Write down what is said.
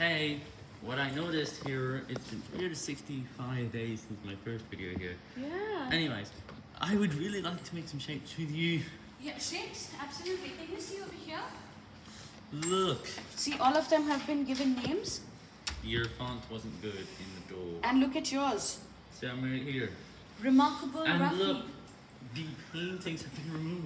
Hey, what I noticed here, it's been 365 days since my first video here. Yeah. Anyways, I would really like to make some shapes with you. Yeah, shapes, absolutely. Can you see over here? Look, See, all of them have been given names. your font wasn't good in the door. And look at yours. See, I'm right here. Remarkable And look, the paintings have been removed.